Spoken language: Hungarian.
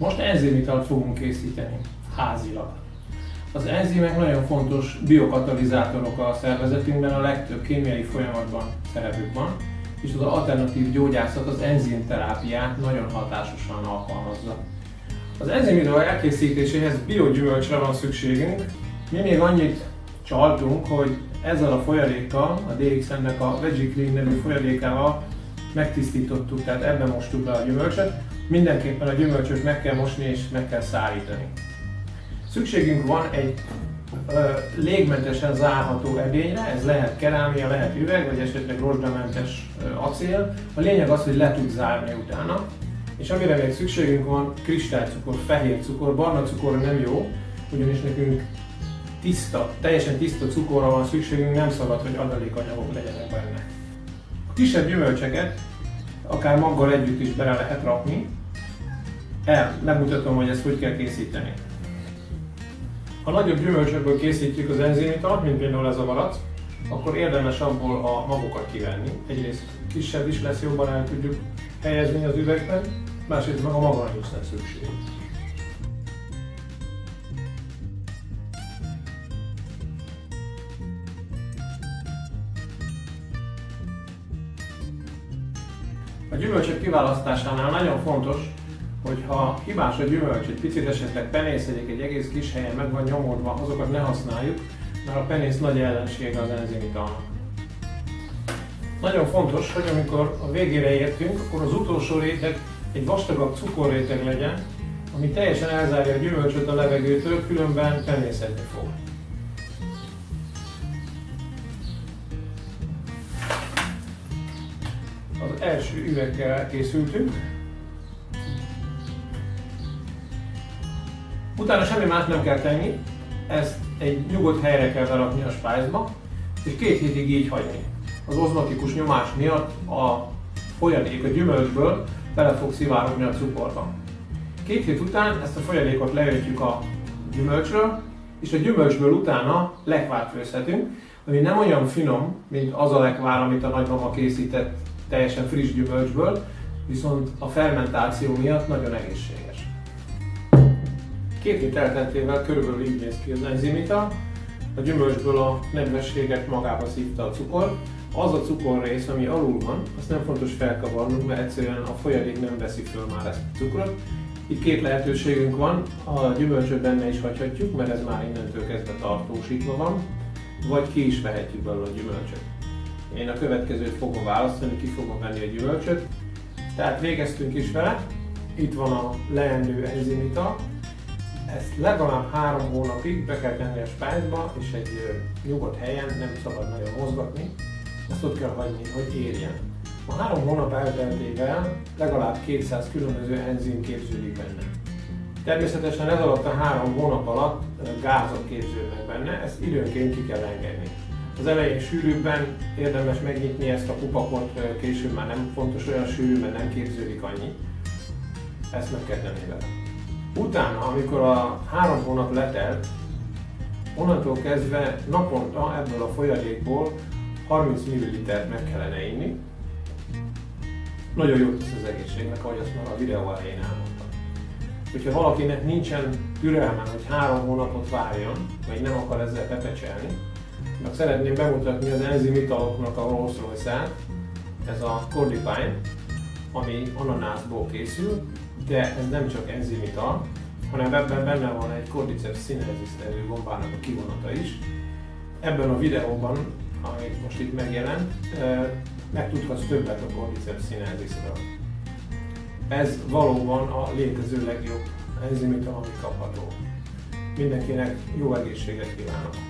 Most enzimital fogunk készíteni, házilag. Az enzimek nagyon fontos biokatalizátorok a szervezetünkben, a legtöbb kémiai folyamatban szerepük van, és az alternatív gyógyászat az enzimterápiát nagyon hatásosan alkalmazza. Az enzimidol elkészítéséhez biogyümölcsre van szükségünk. Mi még annyit csaltunk, hogy ezzel a folyadékkal, a DXN-nek a VegiClean nevű folyadékával megtisztítottuk, tehát ebben mostuk le a gyümölcsöt. Mindenképpen a gyümölcsöt meg kell mosni és meg kell szárítani. Szükségünk van egy ö, légmentesen zárható edényre, ez lehet kerámia, lehet üveg, vagy esetleg rozsdamentes acél. A lényeg az, hogy le tud zárni utána. És amire még szükségünk van, kristálycukor, fehér cukor, barna cukor nem jó, ugyanis nekünk tiszta, teljesen tiszta cukorra van szükségünk, nem szabad, hogy adalékanyagok legyenek benne. Kisebb gyümölcseket akár maggal együtt is bele lehet rakni. El, megmutatom, hogy ezt hogy kell készíteni. Ha nagyobb gyümölcsökből készítjük az enzimitat, mint például ez a malac, akkor érdemes abból a magokat kivenni. Egyrészt kisebb is lesz, jobban el tudjuk helyezni az üvegben, másrészt meg a maga nincs szükség. A gyümölcsök kiválasztásánál nagyon fontos, hogy ha hibás a gyümölcs, egy picit esetleg penészedik egy egész kis helyen meg van nyomódva, azokat ne használjuk, mert a penész nagy ellensége az enzimitalnak. Nagyon fontos, hogy amikor a végére értünk, akkor az utolsó réteg egy vastagabb cukorréteg legyen, ami teljesen elzárja a gyümölcsöt a levegőtől, különben penészetni fog. Az első üveggel készültünk. Utána semmi más nem kell tenni, ezt egy nyugodt helyre kell berakni a spájzba, és két hétig így hagyni. Az ozmatikus nyomás miatt a folyadék a gyümölcsből bele fog szivárogni a cukorba. Két hét után ezt a folyadékot leöntjük a gyümölcsről, és a gyümölcsből utána lekvárt főzhetünk, ami nem olyan finom, mint az a lekvár, amit a nagymama készített teljesen friss gyümölcsből, viszont a fermentáció miatt nagyon egészséges. Két hét elteltével körülbelül így néz ki az enzimita, a gyümölcsből a nedvességet magába szívta a cukor, az a cukorrész, ami alul van, azt nem fontos felkavarnunk, mert egyszerűen a folyadék nem veszi föl már ezt a cukrot. Itt két lehetőségünk van, a gyümölcsöt benne is hagyhatjuk, mert ez már innentől kezdve tartósítva van, vagy ki is vehetjük belőle a gyümölcsöt. Én a következőt fogom választani, ki fogom venni a gyümölcsöt. Tehát végeztünk is vele, itt van a leendő enzimita, ezt legalább három hónapig be kell tenni a spájzba, és egy nyugodt helyen, nem szabad nagyon mozgatni, ezt ott kell hagyni, hogy érjen. A három hónap elteltével legalább 200 különböző enzim képződik benne. Természetesen ez alatt a három hónap alatt gázok képződnek benne, ezt időnként ki kell engedni. Az elején sűrűbben érdemes megnyitni ezt a kupakot, később már nem fontos olyan sűrű, mert nem képződik annyi. Ezt meg kell tenni vele. Utána, amikor a három hónap letelt, onnantól kezdve naponta ebből a folyadékból 30 ml meg kellene inni. Nagyon jó tesz az egészségnek, ahogy azt már a videó elején elmondtam. Hogyha valakinek nincsen türelme, hogy három hónapot várjon, vagy nem akar ezzel pepecselni, meg szeretném bemutatni az enzimitaloknak a Rolls Royce-át, ez a Cordipine, ami ananászból készül, de ez nem csak enzimital, hanem ebben benne van egy Cordyceps sinensis nevű gombának a kivonata is. Ebben a videóban ami most itt megjelent, megtudhatsz többet a Cordyceps sinensisről. Ez valóban a létező legjobb enzimita, ami kapható. Mindenkinek jó egészséget kívánok!